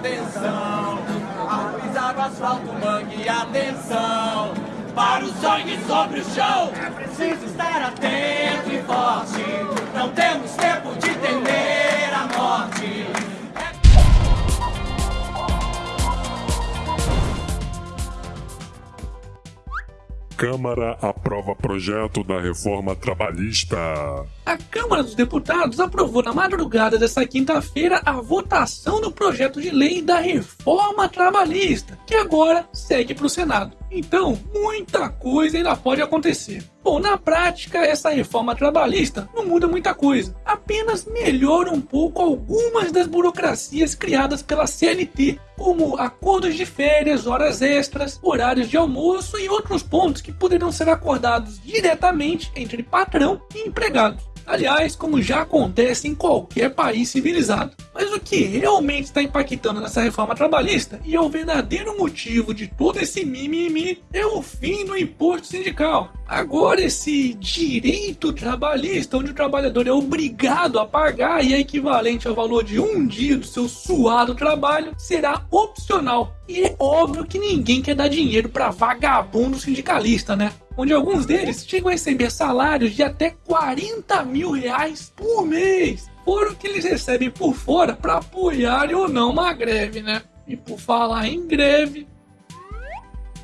atenção. Ao pisar o asfalto, mangue atenção. Para o sangue sobre o chão, é preciso estar atento e forte. Não temos Câmara aprova projeto da reforma trabalhista. A Câmara dos Deputados aprovou na madrugada desta quinta-feira a votação do projeto de lei da reforma trabalhista, que agora segue para o Senado. Então, muita coisa ainda pode acontecer. Bom, na prática, essa reforma trabalhista não muda muita coisa, apenas melhora um pouco algumas das burocracias criadas pela CLT, como acordos de férias, horas extras, horários de almoço e outros pontos que poderão ser acordados diretamente entre patrão e empregado. Aliás, como já acontece em qualquer país civilizado. Mas o que realmente está impactando nessa reforma trabalhista e é o verdadeiro motivo de todo esse mimimi é o fim do imposto sindical. Agora, esse direito trabalhista, onde o trabalhador é obrigado a pagar e é equivalente ao valor de um dia do seu suado trabalho, será opcional. E é óbvio que ninguém quer dar dinheiro para vagabundo sindicalista, né? Onde alguns deles chegam a receber salários de até 40 mil reais por mês, fora o que eles recebem por fora para apoiar ou não uma greve, né? E por falar em greve,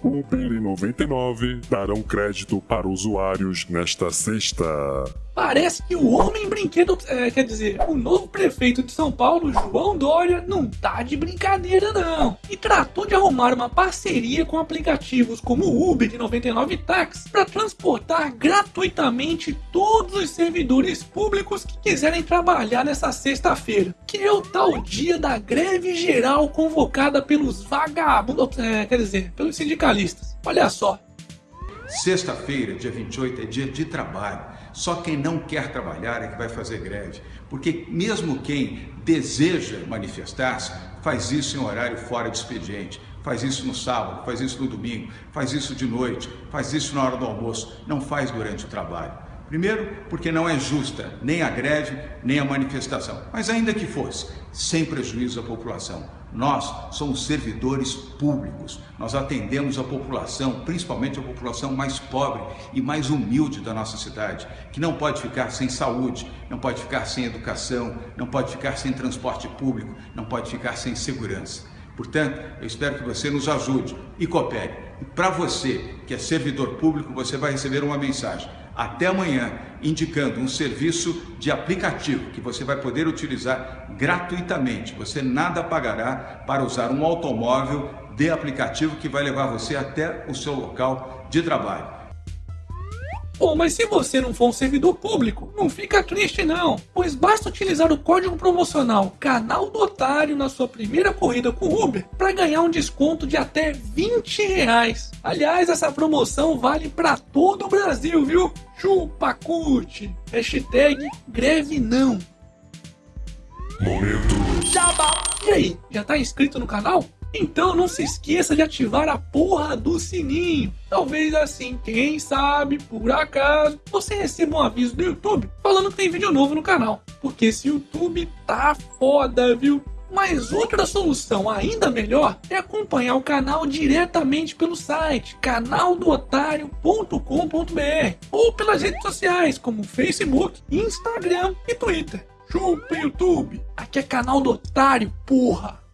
Uber e 99 darão crédito para usuários nesta sexta. Parece que o homem brinquedo, é, quer dizer, o novo prefeito de São Paulo, João Dória, não tá de brincadeira não. E tratou de arrumar uma parceria com aplicativos como o Uber e 99 Tax para transportar gratuitamente todos os servidores públicos que quiserem trabalhar nessa sexta-feira, que é o tal dia da greve geral convocada pelos vagabundos, é, quer dizer, pelos sindicalistas. Olha só, Sexta-feira, dia 28, é dia de trabalho. Só quem não quer trabalhar é que vai fazer greve. Porque mesmo quem deseja manifestar-se, faz isso em horário fora de expediente. Faz isso no sábado, faz isso no domingo, faz isso de noite, faz isso na hora do almoço, não faz durante o trabalho. Primeiro, porque não é justa nem a greve, nem a manifestação. Mas ainda que fosse, sem prejuízo à população. Nós somos servidores públicos, nós atendemos a população, principalmente a população mais pobre e mais humilde da nossa cidade, que não pode ficar sem saúde, não pode ficar sem educação, não pode ficar sem transporte público, não pode ficar sem segurança. Portanto, eu espero que você nos ajude e coopere. E para você que é servidor público, você vai receber uma mensagem até amanhã, indicando um serviço de aplicativo que você vai poder utilizar gratuitamente. Você nada pagará para usar um automóvel de aplicativo que vai levar você até o seu local de trabalho. Pô, mas se você não for um servidor público, não fica triste não, pois basta utilizar o código promocional Canal do Otário na sua primeira corrida com Uber para ganhar um desconto de até 20 reais. Aliás, essa promoção vale para todo o Brasil, viu? Chupa curte. Hashtag greve não. Momento. Jabá. E aí, já tá inscrito no canal? Então não se esqueça de ativar a porra do sininho. Talvez assim, quem sabe, por acaso, você receba um aviso do YouTube falando que tem vídeo novo no canal. Porque esse YouTube tá foda, viu? Mas outra solução ainda melhor é acompanhar o canal diretamente pelo site canaldootário.com.br ou pelas redes sociais como Facebook, Instagram e Twitter. Chupa YouTube! Aqui é canal do Otário, porra!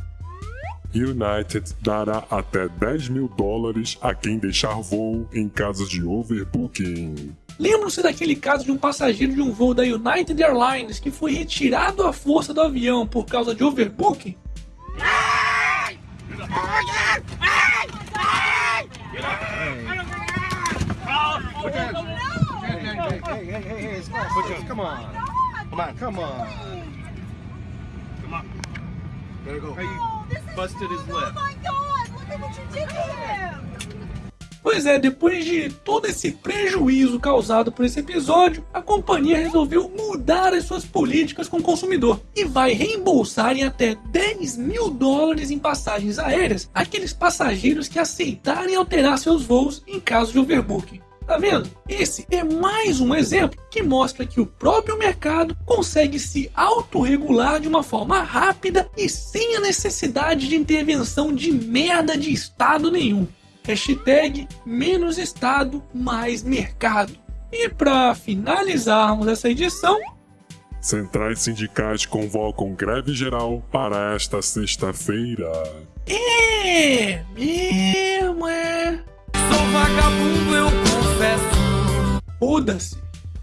United dará até 10 mil dólares a quem deixar voo em casos de overbooking. Lembram-se daquele caso de um passageiro de um voo da United Airlines que foi retirado à força do avião por causa de overbooking? Hey, hey, hey, hey, it's fine. Come on. Come on, come on. Come on. Gotta go. Busted his lip. Oh my god, look at what you did to him! Pois é, depois de todo esse prejuízo causado por esse episódio, a companhia resolveu mudar as suas políticas com o consumidor e vai reembolsar em até 10 mil dólares em passagens aéreas aqueles passageiros que aceitarem alterar seus voos em caso de overbooking. Tá vendo? Esse é mais um exemplo que mostra que o próprio mercado consegue se autorregular de uma forma rápida e sem a necessidade de intervenção de merda de Estado nenhum. Hashtag menos Estado, mais mercado. E para finalizarmos essa edição, Centrais sindicais convocam greve geral para esta sexta-feira. é mesmo, é. Sou vagabundo, eu. Foda-se.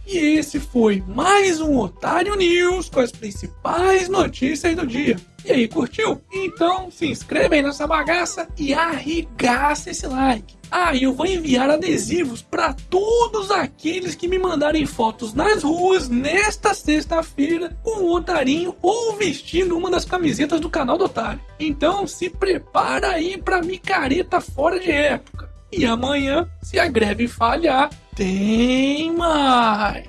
E esse foi mais um Otário News com as principais notícias do dia. E aí, curtiu? Então se inscreve aí nessa bagaça e arregaça esse like. Ah, e eu vou enviar adesivos para todos aqueles que me mandarem fotos nas ruas nesta sexta-feira com o Otarinho ou vestindo uma das camisetas do canal do Otário. Então se prepara aí pra micareta fora de época. E amanhã, se a greve falhar, tem mais.